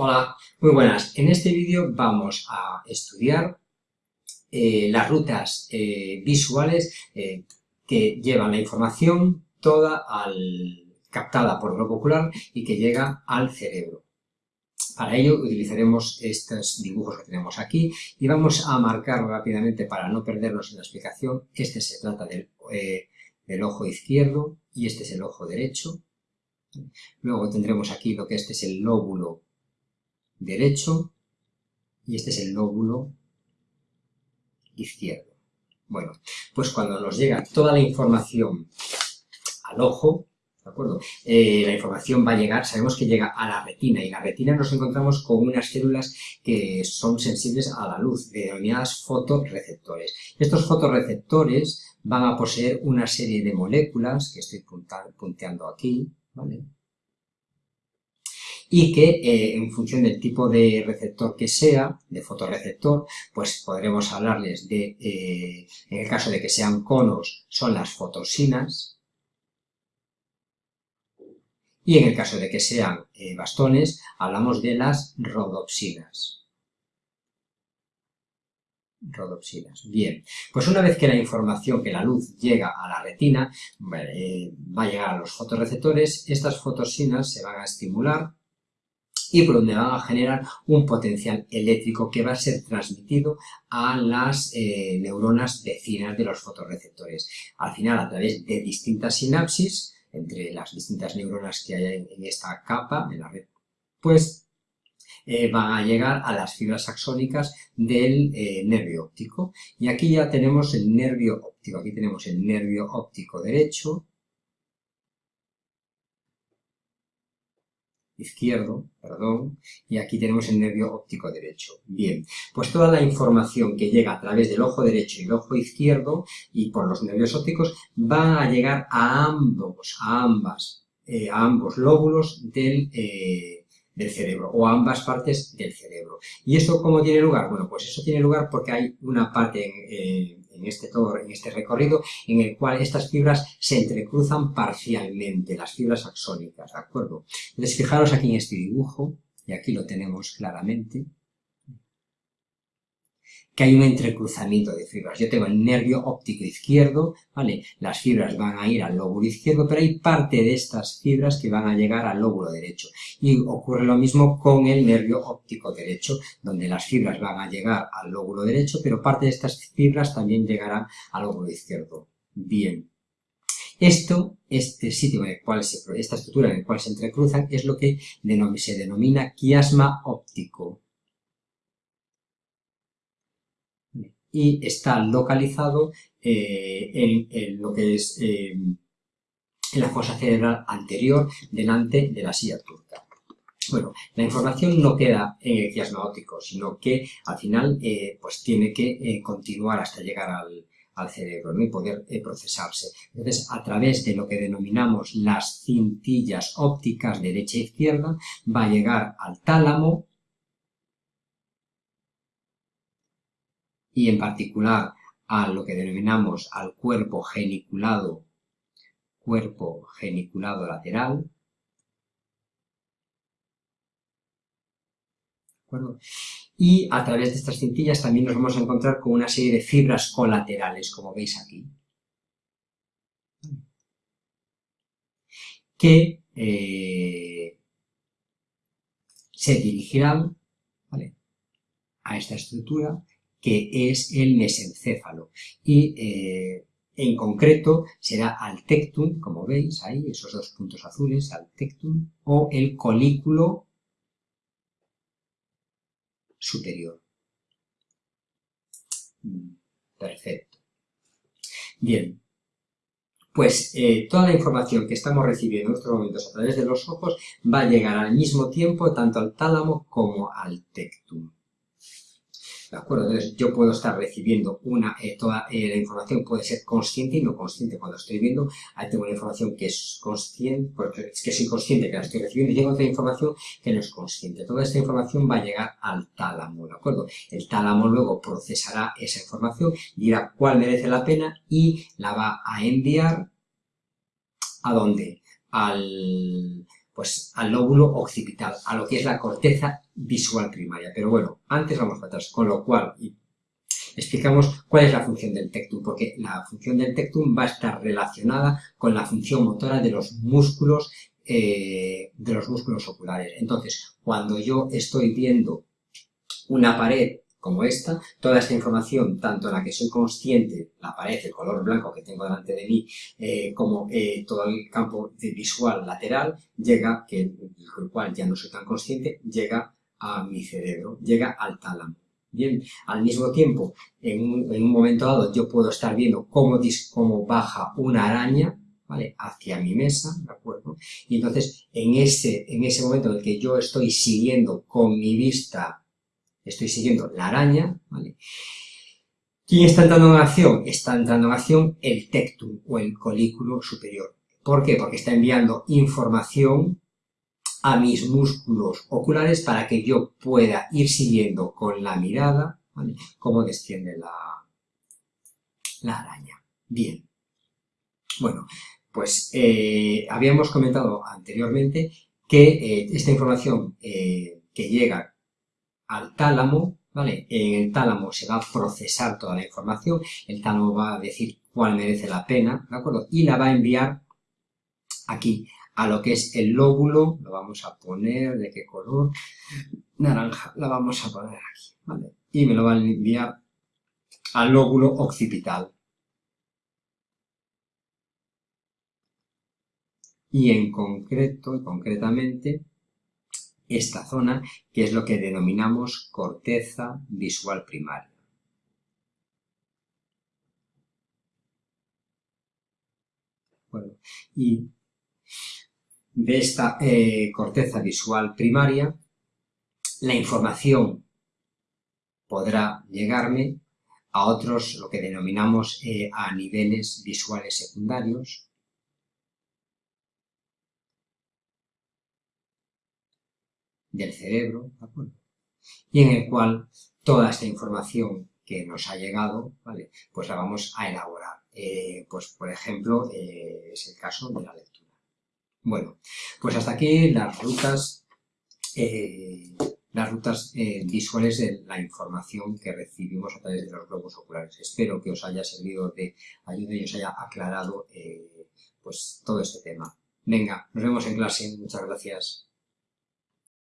Hola, muy buenas. En este vídeo vamos a estudiar eh, las rutas eh, visuales eh, que llevan la información toda captada por el globo ocular y que llega al cerebro. Para ello utilizaremos estos dibujos que tenemos aquí y vamos a marcar rápidamente para no perdernos en la explicación. Este se trata del, del ojo izquierdo y este es el ojo derecho. Luego tendremos aquí lo que este es el lóbulo derecho y este es el lóbulo izquierdo. Bueno, pues cuando nos llega toda la información al ojo, ¿de acuerdo? Eh, la información va a llegar, sabemos que llega a la retina, y en la retina nos encontramos con unas células que son sensibles a la luz, denominadas fotorreceptores. Estos fotorreceptores van a poseer una serie de moléculas, que estoy punteando aquí, ¿vale? Y que eh, en función del tipo de receptor que sea, de fotorreceptor, pues podremos hablarles de, eh, en el caso de que sean conos, son las fotosinas, y en el caso de que sean eh, bastones, hablamos de las rodopsinas. Rodopsinas. Bien, pues una vez que la información, que la luz llega a la retina, va a llegar a los fotorreceptores, estas fotosinas se van a estimular y por donde van a generar un potencial eléctrico que va a ser transmitido a las eh, neuronas vecinas de los fotorreceptores. Al final, a través de distintas sinapsis, entre las distintas neuronas que hay en esta capa, en la red, pues eh, van a llegar a las fibras axónicas del eh, nervio óptico. Y aquí ya tenemos el nervio óptico, aquí tenemos el nervio óptico derecho, izquierdo, perdón, y aquí tenemos el nervio óptico derecho. Bien, pues toda la información que llega a través del ojo derecho y el ojo izquierdo y por los nervios ópticos va a llegar a ambos, a ambas, eh, a ambos lóbulos del, eh, del cerebro o a ambas partes del cerebro. ¿Y esto cómo tiene lugar? Bueno, pues eso tiene lugar porque hay una parte en, en este, todo, en este recorrido en el cual estas fibras se entrecruzan parcialmente, las fibras axónicas, ¿de acuerdo? Entonces, fijaros aquí en este dibujo, y aquí lo tenemos claramente, que hay un entrecruzamiento de fibras. Yo tengo el nervio óptico izquierdo, ¿vale? Las fibras van a ir al lóbulo izquierdo, pero hay parte de estas fibras que van a llegar al lóbulo derecho. Y ocurre lo mismo con el nervio óptico derecho, donde las fibras van a llegar al lóbulo derecho, pero parte de estas fibras también llegarán al lóbulo izquierdo. Bien. Esto, este sitio en el cual se, esta estructura en el cual se entrecruzan, es lo que se denomina quiasma óptico. Y está localizado eh, en, lo que es eh, en la fosa cerebral anterior delante de la silla turca. Bueno, la información no queda en el quiasma óptico, sino que al final eh, pues tiene que continuar hasta llegar al, cerebro y poder procesarse. Entonces, a través de lo que denominamos las cintillas ópticas derecha e izquierda, va a llegar al tálamo, y en particular a lo que denominamos al cuerpo geniculado, cuerpo geniculado lateral, Y a través de estas cintillas también nos vamos a encontrar con una serie de fibras colaterales, como veis aquí. Que eh, se dirigirán a esta estructura que es el mesencéfalo. Y eh, en concreto será al tectum, como veis ahí, esos dos puntos azules, al tectum, o el colículo superior. Mm, perfecto. Bien, pues eh, toda la información que estamos recibiendo en estos momentos a través de los ojos va a llegar al mismo tiempo tanto al tálamo como al tectum. ¿De acuerdo? Entonces yo puedo estar recibiendo una, eh, toda eh, la información puede ser consciente y no consciente. Cuando estoy viendo, ahí tengo una información que es consciente, porque es que soy consciente que la estoy recibiendo y tengo otra información que no es consciente. Toda esta información va a llegar al tálamo, ¿de acuerdo? El tálamo luego procesará esa información, dirá cuál merece la pena y la va a enviar ¿a dónde? Al pues al lóbulo occipital, a lo que es la corteza visual primaria. Pero bueno, antes vamos para atrás, con lo cual explicamos cuál es la función del tectum, porque la función del tectum va a estar relacionada con la función motora de los músculos, eh, de los músculos oculares. Entonces, cuando yo estoy viendo una pared como esta, toda esta información, tanto la que soy consciente, la pared, el color blanco que tengo delante de mí, eh, como eh, todo el campo visual lateral, llega, que el cual ya no soy tan consciente, llega a mi cerebro, llega al tálamo. Bien, al mismo tiempo, en un, momento dado, yo puedo estar viendo cómo, baja una araña. Hacia mi mesa, ¿de acuerdo? Y entonces, en ese, en ese momento en el que yo estoy siguiendo con mi vista estoy siguiendo la araña, ¿vale? ¿Quién está entrando en acción? Está entrando en acción el tectum o el colículo superior. ¿Por qué? Porque está enviando información a mis músculos oculares para que yo pueda ir siguiendo con la mirada ¿vale? cómo desciende la, la araña. Bien. Bueno, pues eh, habíamos comentado anteriormente que eh, esta información eh, que llega al tálamo, ¿vale? En el tálamo se va a procesar toda la información, el tálamo va a decir cuál merece la pena, ¿de acuerdo? Y la va a enviar aquí, a lo que es el lóbulo, lo vamos a poner, ¿de qué color? Naranja, la vamos a poner aquí, ¿vale? Y me lo va a enviar al lóbulo occipital. Y en concreto, concretamente, esta zona, que es lo que denominamos corteza visual primaria. y de esta eh, corteza visual primaria, la información podrá llegarme a otros, lo que denominamos eh, a niveles visuales secundarios, del cerebro, ¿de acuerdo? Y en el cual toda esta información que nos ha llegado, ¿vale? Pues la vamos a elaborar. Eh, pues, por ejemplo, eh, es el caso de la lectura. Bueno, pues hasta aquí las rutas, eh, las rutas visuales de la información que recibimos a través de los globos oculares. Espero que os haya servido de ayuda y os haya aclarado pues todo este tema. Venga, nos vemos en clase. Muchas gracias.